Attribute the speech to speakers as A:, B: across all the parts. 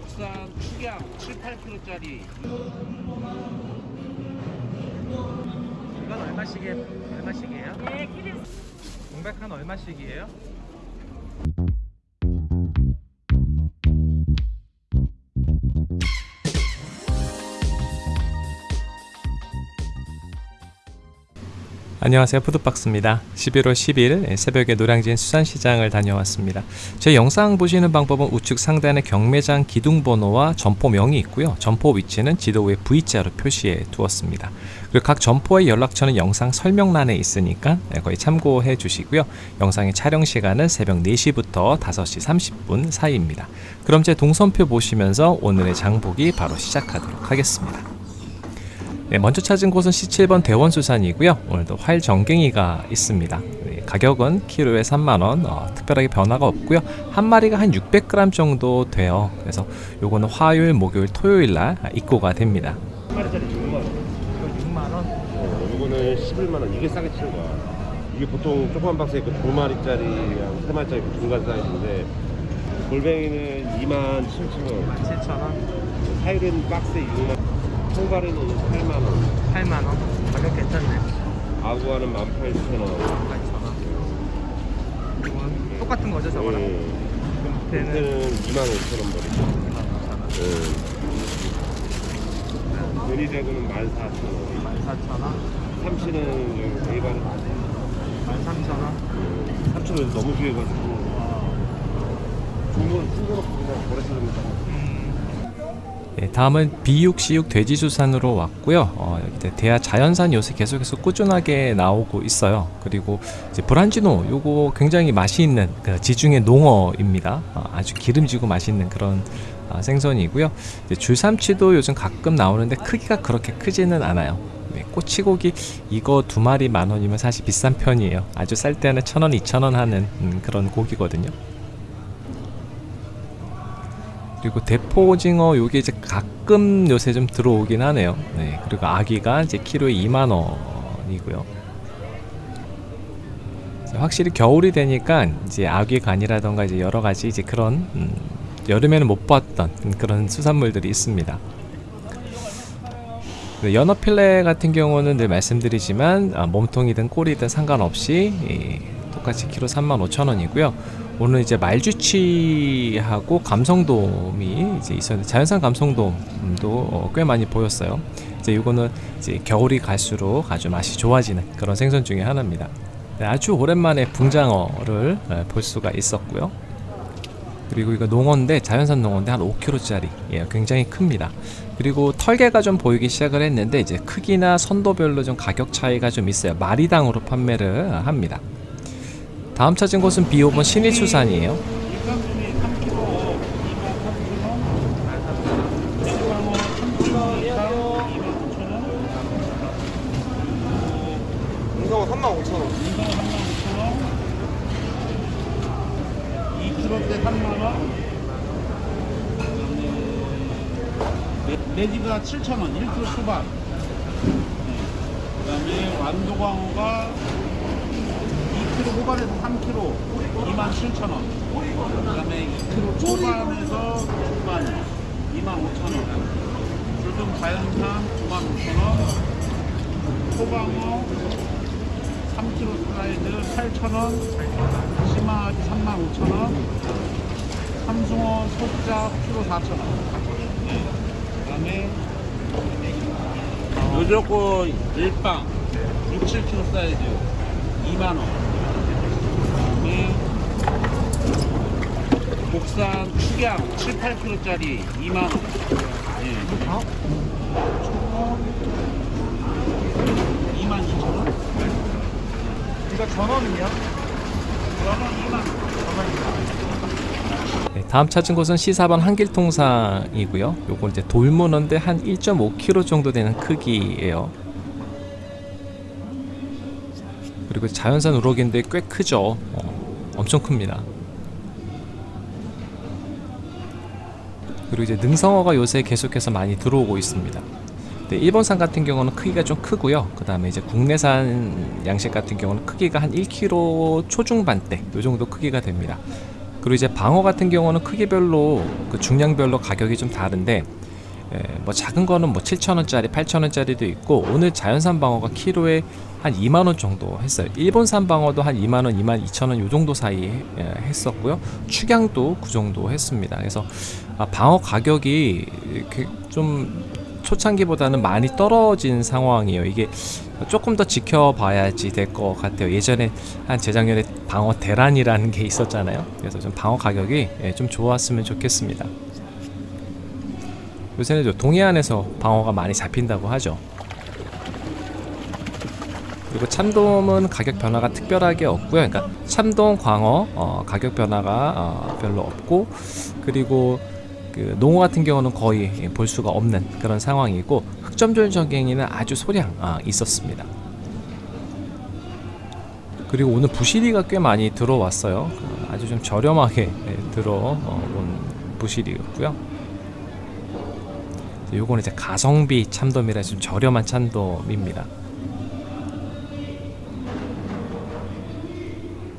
A: 국산 축양 7, 8kg짜리
B: 이건 얼마씩에 얼마씩이에요?
C: 네, 키를
B: 공백한 얼마씩이에요? 안녕하세요. 푸드박스입니다. 11월 10일 새벽에 노량진 수산시장을 다녀왔습니다. 제 영상 보시는 방법은 우측 상단에 경매장 기둥번호와 점포명이 있고요. 점포 위치는 지도 위에 V자로 표시해 두었습니다. 그리고 각 점포의 연락처는 영상 설명란에 있으니까 거의 참고해 주시고요. 영상의 촬영 시간은 새벽 4시부터 5시 30분 사이입니다. 그럼 제 동선표 보시면서 오늘의 장보기 바로 시작하도록 하겠습니다 네, 먼저 찾은 곳은 C7번 대원수산이고요. 오늘도 활 정갱이가 있습니다. 네, 가격은 키로에 3만원, 어, 특별하게 변화가 없고요. 한 마리가 한 600g 정도 돼요. 그래서 요거는 화요일, 목요일, 토요일 날 입고가 됩니다.
A: 한 마리짜리 6만 원
B: 6만원?
D: 어, 이거는 11만원 이게 싸게 치는 거야 이게 보통 조그만 박스에 그 2마리짜리, 3마리짜리 그 중간 사이즈인데 골뱅이는 2만 7천원
B: 7,000원?
D: 하이린 박스에 6만 통발에는 8만원
B: 8만원? 가격 괜찮네.
D: 아구아는 18,000원
B: 8,000원. 이건 똑같은 거죠, 저거랑? 밑에는
D: 2만 5천원 버리죠
B: 25,000원.
D: 음. 연희대구는 14,000원
B: 14,000원?
D: 삼치는 A반은
B: 13,000원?
D: 3,000원 너무 귀해가지고 중국은 중국으로 그냥 버려주는
B: 네, 다 음은 비육시육 돼지수산으로 왔고요. 어, 대하 자연산 요새 계속해서 꾸준하게 나오고 있어요. 그리고 브란지노 요거 굉장히 맛이 있는 그 지중해 농어입니다. 어, 아주 기름지고 맛있는 그런 아, 생선이고요. 줄삼치도 요즘 가끔 나오는데 크기가 그렇게 크지는 않아요. 네, 꼬치고기 이거 두 마리 만 원이면 사실 비싼 편이에요. 아주 쌀 때는 천 원, 이천 원 하는 음, 그런 고기거든요. 그리고 대포 오징어 요게 이제 가끔 요새 좀 들어오긴 하네요. 네. 그리고 아기가 이제 키로에 2만 원이고요. 이제 확실히 겨울이 되니까 이제 아귀 간이라던가 이제 여러 가지 이제 그런 음, 여름에는 못 봤던 그런 수산물들이 있습니다. 네, 연어 필레 같은 경우는 늘 말씀드리지만 아, 몸통이든 꼬리든 상관없이 이, 똑같이 키로 35,000원이고요. 오늘 이제 말주치하고 감성돔이 이제 있었는데 자연산 감성돔도 어, 꽤 많이 보였어요. 이제 이거는 이제 겨울이 갈수록 아주 맛이 좋아지는 그런 생선 중에 하나입니다. 네, 아주 오랜만에 붕장어를 예, 볼 수가 있었고요. 그리고 이거 농어인데 자연산 농어인데 한 5kg짜리 예, 굉장히 큽니다. 그리고 털개가 좀 보이기 시작을 했는데 이제 크기나 선도별로 좀 가격 차이가 좀 있어요. 마리당으로 판매를 합니다. 다음 찾은 곳은 비오본 신일수산이에요.
A: 일산분이 3kg 2만 3천원 대구광어 3kg 이상 2만 9천원
D: 운동은 3만 5천원.
A: 인성어 3만 5천원 2kg대 3만원 내지가 7천원 1kg 초반 그 다음에 완도광어가 2kg 후반에서 3kg 2만 7천원. 그 다음에 2kg 초반에서 중반 2만 5천원. 붉은 자연산 9만 5천원. 소방어 3kg 사이즈 8,000원, 심화하기 35,000원, 삼숭어 속자 키로 4,000원. 그 다음에 요조코 일빵. 6, 7kg 사이즈 2만원. 그 다음에 국산 축양 7, 8kg짜리 2만원. 예. 22,000원?
B: 이거 전원은요?
A: 저는 2만
B: 네, 다음 찾은 곳은 C4번 한길통상이고요. 요거 이제 돌문어인데 한 1.5kg 정도 되는 크기예요. 그리고 자연산 우럭인데 꽤 크죠. 어, 엄청 큽니다. 그리고 이제 능성어가 요새 계속해서 많이 들어오고 있습니다. 네, 일본산 같은 경우는 크기가 좀 크고요. 그 다음에 이제 국내산 양식 같은 경우는 크기가 한 1kg 초중반대 요 정도 크기가 됩니다. 그리고 이제 방어 같은 경우는 크기별로 그 중량별로 가격이 좀 다른데 예, 뭐 작은 거는 뭐 7,000원짜리, 8,000원짜리도 있고 오늘 자연산 방어가 키로에 한 2만 원 정도 했어요. 일본산 방어도 한 2만 원, 2만 2천 원 요 정도 사이에 예, 했었고요. 축양도 그 정도 했습니다. 그래서 아, 방어 가격이 좀 초창기보다는 많이 떨어진 상황이에요. 이게 조금 더 지켜봐야지 될 것 같아요. 예전에 한 재작년에 방어 대란이라는 게 있었잖아요. 그래서 좀 방어 가격이 예, 좀 좋았으면 좋겠습니다. 요새는 저 동해안에서 방어가 많이 잡힌다고 하죠. 그리고 참돔은 가격 변화가 특별하게 없고요. 그러니까 참돔, 광어 어, 가격 변화가 어, 별로 없고 그리고 그 농어 같은 경우는 거의 볼 수가 없는 그런 상황이고 흑점절 전갱이는 아주 소량 아, 있었습니다. 그리고 오늘 부시리가 꽤 많이 들어왔어요. 어, 아주 좀 저렴하게 예, 들어온 부시리였고요. 요거는 이제 가성비 참돔이라 좀 저렴한 참돔입니다.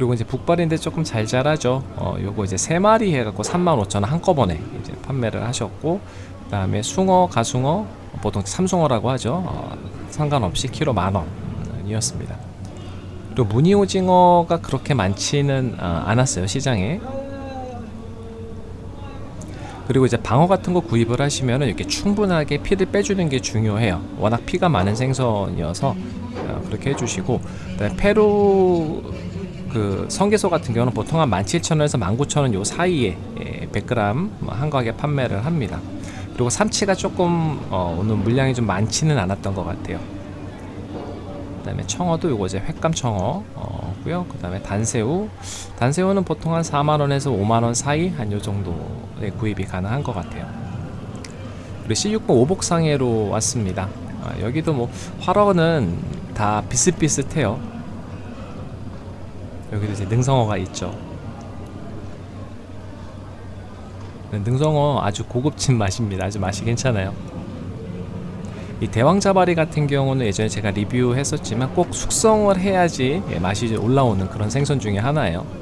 B: 그리고 이제 북발인데 조금 잘 자라죠. 어, 요거 이제 세 마리 해갖고 35,000원 한꺼번에 이제 판매를 하셨고, 그 다음에 숭어, 가숭어, 보통 삼숭어라고 하죠. 어, 상관없이 키로 만 원이었습니다. 그리고 무늬 오징어가 그렇게 많지는 어, 않았어요 시장에. 그리고 이제 방어 같은 거 구입을 하시면은 이렇게 충분하게 피를 빼주는 게 중요해요. 워낙 피가 많은 생선이어서 어, 그렇게 해주시고 페루 그 성게소 같은 경우는 보통 한 17,000원에서 19,000원 요 사이에 예, 100g 한 가게 판매를 합니다. 그리고 삼치가 조금 어, 오늘 물량이 좀 많지는 않았던 것 같아요. 그 다음에 청어도 요거 이제 횟감 청어고요. 그 다음에 단새우, 단새우는 보통 한 4만 원에서 5만 원 사이 한 요 정도의 구입이 가능한 것 같아요. 그리고 C60 오복상해로 왔습니다. 아, 여기도 뭐 활어는 다 비슷비슷해요. 여기도 이제 능성어가 있죠. 능성어 아주 고급진 맛입니다. 아주 맛이 괜찮아요. 이 대왕자바리 같은 경우는 예전에 제가 리뷰했었지만 꼭 숙성을 해야지 예, 맛이 올라오는 그런 생선 중에 하나예요.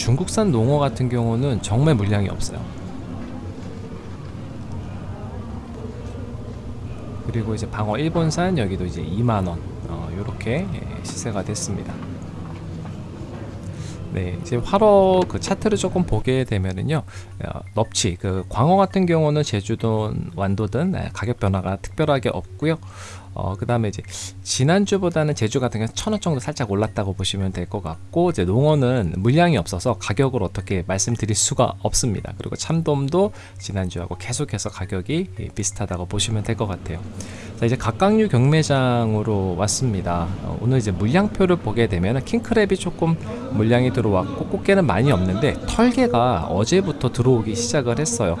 B: 중국산 농어 같은 경우는 정말 물량이 없어요. 그리고 이제 방어 일본산 여기도 이제 2만 원 이렇게 시세가 됐습니다. 네, 이제 화로 그 차트를 조금 보게 되면은요, 어, 넙치 그 광어 같은 경우는 제주도 완도든 네, 가격 변화가 특별하게 없고요. 어, 그 다음에 이제 지난주보다는 제주 같은 경우는 천원 정도 살짝 올랐다고 보시면 될 것 같고 이제 농어는 물량이 없어서 가격을 어떻게 말씀드릴 수가 없습니다. 그리고 참돔도 지난주하고 계속해서 가격이 비슷하다고 보시면 될 것 같아요. 자 이제 각각류 경매장으로 왔습니다. 어, 오늘 이제 물량표를 보게 되면 킹크랩이 조금 물량이 들어왔고 꽃게는 많이 없는데 털개가 어제부터 들어오기 시작을 했어요.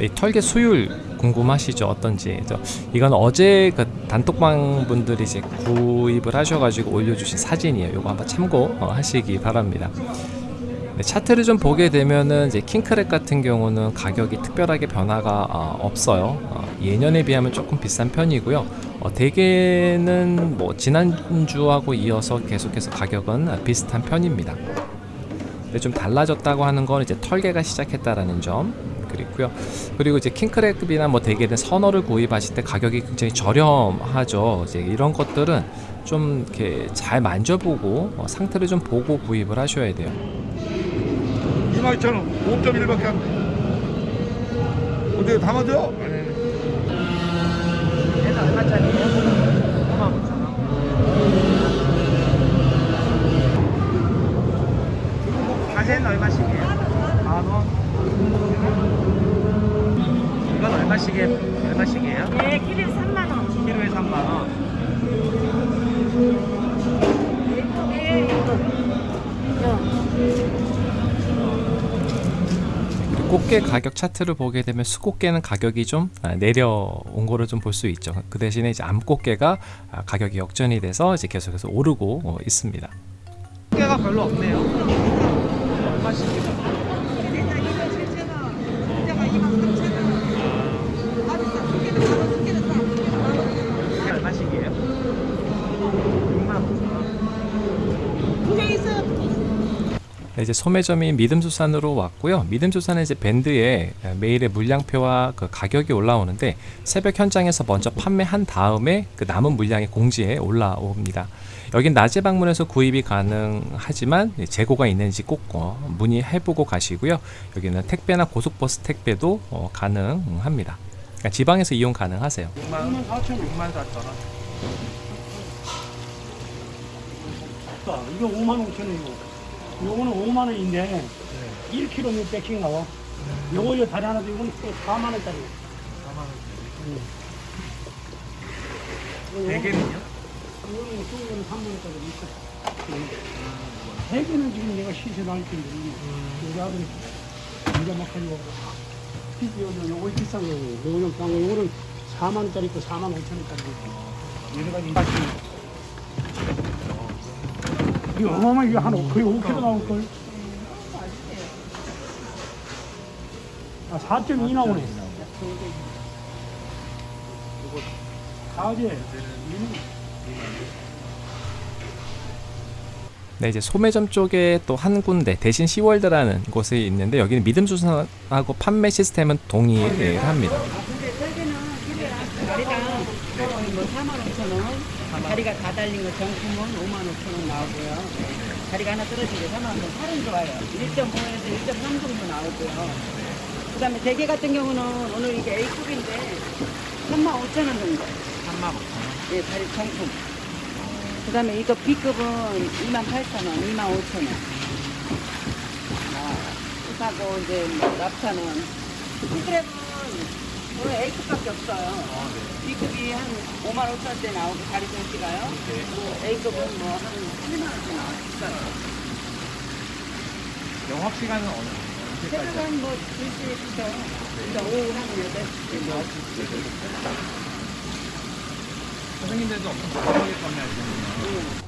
B: 이 털개 수율 궁금하시죠? 어떤지. 저 이건 어제 그 단톡방 분들이 이제 구입을 하셔가지고 올려주신 사진이에요. 이거 한번 참고하시기 바랍니다. 네, 차트를 좀 보게 되면은 이제 킹크랩 같은 경우는 가격이 특별하게 변화가 어, 없어요. 어, 예년에 비하면 조금 비싼 편이고요. 어, 대개는 뭐 지난주하고 이어서 계속해서 가격은 비슷한 편입니다. 근데 좀 달라졌다고 하는 건 이제 털개가 시작했다라는 점. 그리고요. 그리고 이제 킹크랩이나 뭐 대개는 선어를 구입하실 때 가격이 굉장히 저렴하죠. 이제 이런 것들은 좀 이렇게 잘 만져보고 어, 상태를 좀 보고 구입을 하셔야 돼요.
A: 22,000원 5.1밖에 안 돼. 어떻게 다 맞아?
C: 얘는 얼마짜리예요? 5만 5천 원. 가세는 얼마씩이에요? 만 원. 이건 얼마씩에 얼마씩이에요?
E: 네, 키로에 3만 원.
C: 키로에 3만 원.
E: 네, 이거.
B: 그리고 꽃게 가격 차트를 보게 되면 수꽃게는 가격이 좀 아, 내려온 거를 좀 볼 수 있죠. 그 대신에 이제 암꽃게가 아, 가격이 역전이 돼서 이제 계속해서 오르고 어, 있습니다.
C: 깨가 별로 없네요.
B: 이제 소매점이 믿음수산으로 왔고요. 믿음수산은 이제 밴드에 매일의 물량표와 그 가격이 올라오는데 새벽 현장에서 먼저 판매한 다음에 그 남은 물량이 공지에 올라옵니다. 여긴 낮에 방문해서 구입이 가능하지만 재고가 있는지 꼭 어, 문의해보고 가시고요. 여기는 택배나 고속버스 택배도 어, 가능합니다. 그러니까 지방에서 이용 가능하세요.
C: 6만 4천 6만 4천 원.
A: 자, 이거 5만 5천 원이고, 요거는 5만 원인데, 1kg 600씩 나와. 요거 요 다리 하나 도 이거는 또 4만 원짜리.
C: 4만 원.
A: 이거는
C: 대게는요?
A: 이거는 쏘는 3만 원짜리 있어. 대게는 지금 내가 시세 나올 텐데, 우리 아들이 이제 막 가지고. 요거 요거 비싼 거, 요거 좀싼 거, 요거는 4만 원짜리 있고 4만 5천 원짜리 있고.
C: 여러 가지 맛 이
A: 이거 어마어마 이거 한 거의 5kg 나올 걸. 아 4.2 나오네.
B: 네, 이제 소매점 쪽에 또 한 군데 대신 시월드라는 곳이 있는데 여기는 믿음수산하고 판매 시스템은 동일합니다.
E: 근데 설계는 다리당 뭐 4만 5천 원, 다리가 다 달린 거 정품은 5만 5천 원 나오고요. 다리가 하나 떨어지게 4만 원, 살은 좋아요. 1.5에서 1.3 정도 나오고요. 그 다음에 대게 같은 경우는 오늘 이게 A급인데 3만 5천 원 정도.
C: 3만 5천 원.
E: 예, 다리 정품. 그 다음에 이거 B급은 2만 8천 원, 2만 5천 원. 아, 하고 이제 뭐 납차는 B급은 오늘 A급밖에 없어요. B급이 한 5만 5천 원대 나오고 다리 전시가요. 뭐 A급은 뭐한 3만 원대 나와요. 비싸요.
C: 영업 시간은 어느?
E: 새벽은 뭐 2시부터 그러니까 오후 한 8시. 뭐
C: 선생님들도 엄청 저렴하게 판매하시는군요.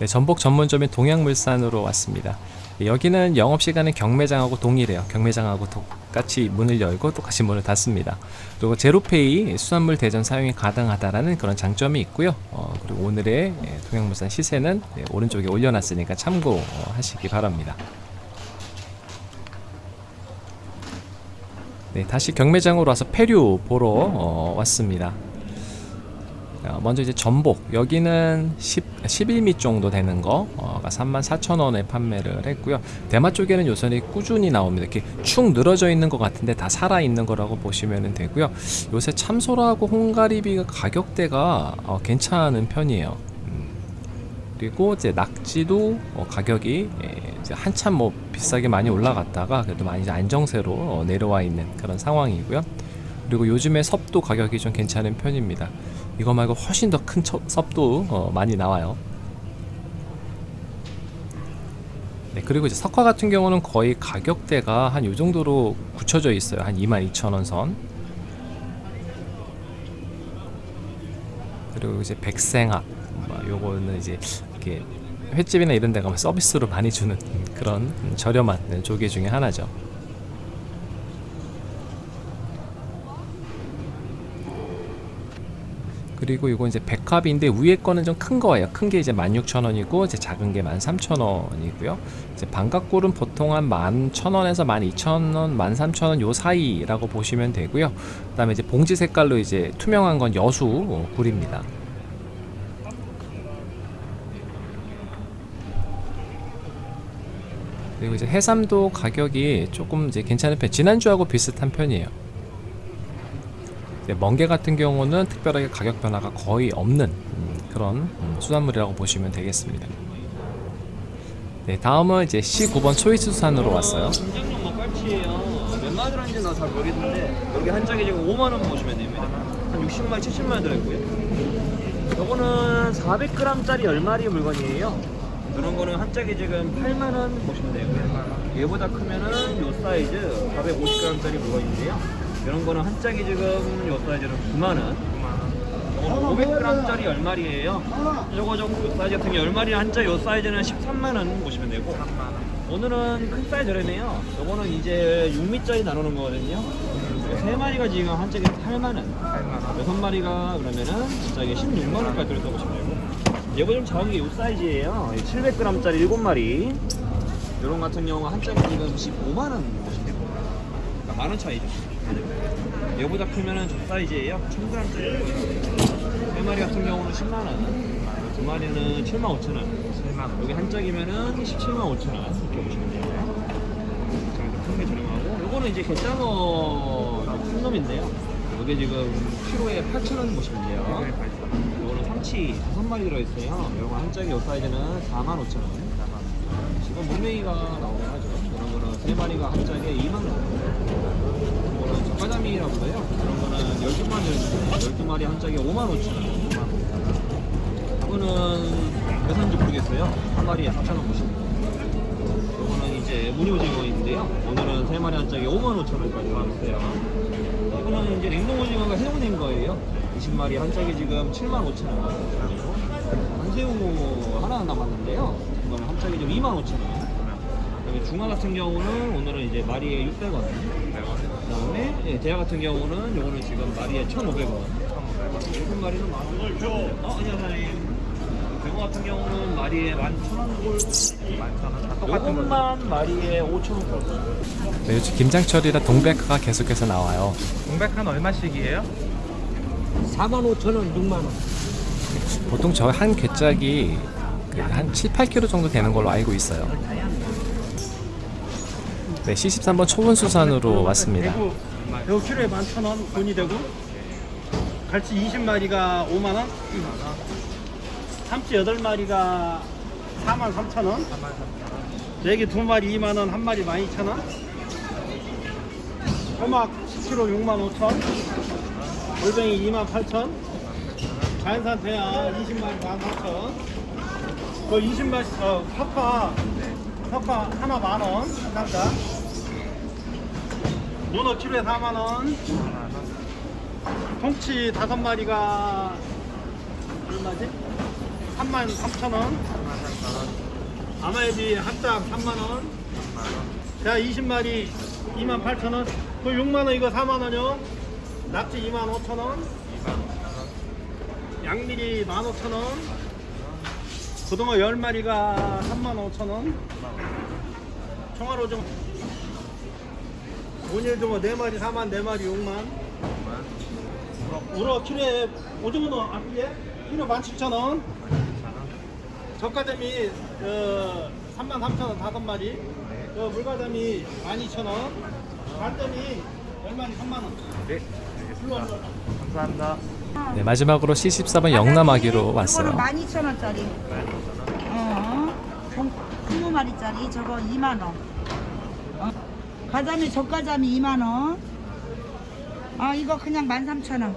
B: 네, 전복 전문점인 동양물산으로 왔습니다. 네, 여기는 영업 시간은 경매장하고 동일해요. 경매장하고 똑 같이 문을 열고 똑같이 문을 닫습니다. 그리고 제로페이 수산물 대전 사용이 가능하다라는 그런 장점이 있고요. 어, 그리고 오늘의 예, 동양물산 시세는 예, 오른쪽에 올려놨으니까 참고하시기 바랍니다. 네, 다시 경매장으로 와서 폐류 보러 어, 왔습니다. 어, 먼저 이제 전복. 여기는 10, 11미 정도 되는 거가 34,000원에 판매를 했고요. 대마 쪽에는 요선이 꾸준히 나옵니다. 이렇게 축 늘어져 있는 것 같은데 다 살아 있는 거라고 보시면 되고요. 요새 참소라하고 홍가리비가 가격대가 어, 괜찮은 편이에요. 음, 그리고 이제 낙지도 어, 가격이 예, 한참 뭐 비싸게 많이 올라갔다가 그래도 많이 안정세로 어, 내려와 있는 그런 상황이고요 그리고 요즘에 섭도 가격이 좀 괜찮은 편입니다 이거 말고 훨씬 더 큰 섭도 어, 많이 나와요. 네, 그리고 이제 석화 같은 경우는 거의 가격대가 한 요 정도로 굳혀져 있어요. 한 22,000원 선. 그리고 이제 백생합. 뭐 요거는 이제 이렇게 횟집이나 이런 데 가면 서비스로 많이 주는 그런 저렴한 조개 중에 하나죠. 그리고 이거 이제 백합인데 위에 거는 좀 큰 거예요. 큰 게 이제 16,000원이고 이제 작은 게 13,000원이고요. 이제 반갑골은 보통 한 11,000원에서 12,000원, 13,000원 요 사이라고 보시면 되고요. 그 다음에 이제 봉지 색깔로 이제 투명한 건 여수 어, 굴입니다. 그리고 이제 해삼도 가격이 조금 이제 괜찮은 편. 지난주하고 비슷한 편이에요. 네, 멍게 같은 경우는 특별하게 가격 변화가 거의 없는 음, 그런 음, 수산물이라고 보시면 되겠습니다. 네, 다음은 이제 C9번 초이스 수산으로
F: 왔어요. 몇 마리 들었는지 나 잘 모르겠는데 여기 한 짝에 지금 5만 원 보시면 됩니다. 한 60마리, 70마리 들어있고요. 요거는 400g짜리 10마리 물건이에요. 이런 거는 한 짝에 지금 8만 원 보시면 되고요. 얘보다 크면은 요 사이즈 450g짜리 물건인데요. 이런 거는 한 짝에 지금 요 사이즈는 9만 원. 500g짜리 10마리예요. 요거 좀 요 사이즈 같은 게 10마리 한짝 요 사이즈는 13만 원 보시면 되고. 오늘은 큰 사이즈 저렴해요. 요거는 이제 6미짜리 나누는 거거든요. 세 마리가 지금 한 짝에 8만 원.
C: 8만
F: 여섯 마리가 그러면은 한 짝에 16만 원까지 들었다고 보시면 되고. 얘가 좀 작은 게 요 사이즈예요. 700g짜리 7마리. 이런 같은 경우가 한 짝이 지금 15만 원 보시면 됩니다. 그러니까 만원 차이죠. 얘보다 크면은 저 사이즈예요. 1000g짜리. 세 마리 같은 경우는 10만 원. 두 마리는 7만 5천 원. 7만 원. 여기 한 짝이면은 17만 5천 원. 이렇게 보시면 돼요. 큰게 저렴하고 요거는 이제 갯장어 큰 놈인데요. 이게 지금 키로에 8,000원 보시면 돼요. 요거는 삼치 다섯 마리 들어있어요. 요거 한 짝이 요 사이즈는 45,000원. 지금 물메이가 나오긴 하죠. 이런 거는 세 마리가 한 짝에 2만 원. 이거는 젓가자미라고 해요. 이런 거는 12마리 들어있는데 12마리 한 짝에 5만 5천 원. 5만 원. 이거는 몇 산지 모르겠어요. 한 마리에 4,000원 보시면 돼요. 이거는 이제 무늬오징어인데요. 오늘은 세 마리 한 짝에 5만 5천 원까지 나왔어요. 이거는 이제 냉동오징어가 해동된 거예요. 20마리 한 짝에 지금 7만 5천 원. 한새우 하나 남았는데요. 이거는 한 짝에 지금 2만 5천 원. 그다음에 중화 같은 경우는 오늘은 이제 마리에 600원. 그다음에 예, 대하 같은 경우는 요거는 지금 마리에 1,500원. 일곱 마리는 만 원. 어, 아니요, 사장님. 병어 같은 경우는 마리에 11,000원. 요것만 마리에 5,000원.
B: 네, 요즘 김장철이라 동백화가 계속해서 나와요.
C: 공백한 얼마씩이에요?
A: 4만 5천 원, 6만 원.
B: 보통 저 한 괴짝이 그한 7, 8kg 정도 되는 걸로 알고 있어요. 네, C13번 초원수산으로 왔습니다.
G: 대구 대구 키로에 11,000원 돈이 되고 갈치 20마리가 5만 원, 삼치 8마리가 4만 3천 원, 대게 2마리 2만 원, 한 마리 12,000원, 호막 10kg 6만 5천, 골뱅이 2만 8천, 자연산 태야 20마리 14,000원, 그 20마리 어, 파파 파파 하나 만 원, 한 남자. 문어 키로에 4만 원. 통치 다섯 마리가 얼마지? 3만 3천 원. 아마에비 한짝 3만 원. 자 20마리 2만 8천 원. 그 6만 원 이거 4만 원요. 낙지 2만 5천 원. 양미리 1만 5천 원. 고등어 10마리가 3만 5천 원. 총알 오징어 오늘도 4마리 4만 4마리 6만 우럭 키로에 오징어는 앞에 키로 17,000원 젓가자미 어, 3만 3천원 5마리 어, 물가자미 12,000원 간점이 10마리 3만원
C: 네, 알겠습니다. 감사합니다.
B: 네, 마지막으로 C14번 영남아기로 왔어요.
H: 12,000원짜리. 어. 20마리짜리 저거 2만 원. 어. 가자미 젓가자미 2만 원. 아 이거 그냥 13,000원.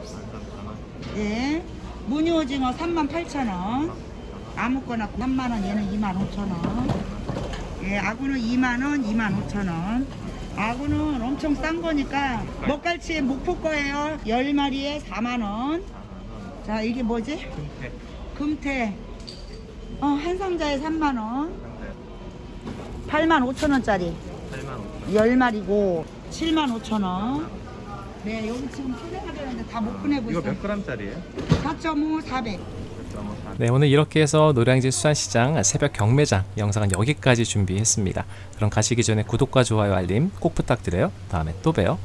H: 예. 무늬 오징어 38,000원. 아무거나 3만 원 얘는 2만 5천원. 예, 아구는 2만 원, 2만 5천 원. 아구는 엄청 싼 거니까 먹갈치에 목포 거예요. 10마리에 4만 원. 자, 이게 뭐지? 금태. 어, 한 상자에 3만 원. 8만 5천 원짜리. 10마리고 7만 5천 원. 네, 여기 지금 포장하려는데 다 못 보내고
C: 이거
H: 있어요.
C: 몇 g짜리예요?
H: 4.5, 400.
B: 네, 오늘 이렇게 해서 노량진 수산시장 새벽 경매장 영상은 여기까지 준비했습니다. 그럼 가시기 전에 구독과 좋아요 알림 꼭 부탁드려요. 다음에 또 봬요.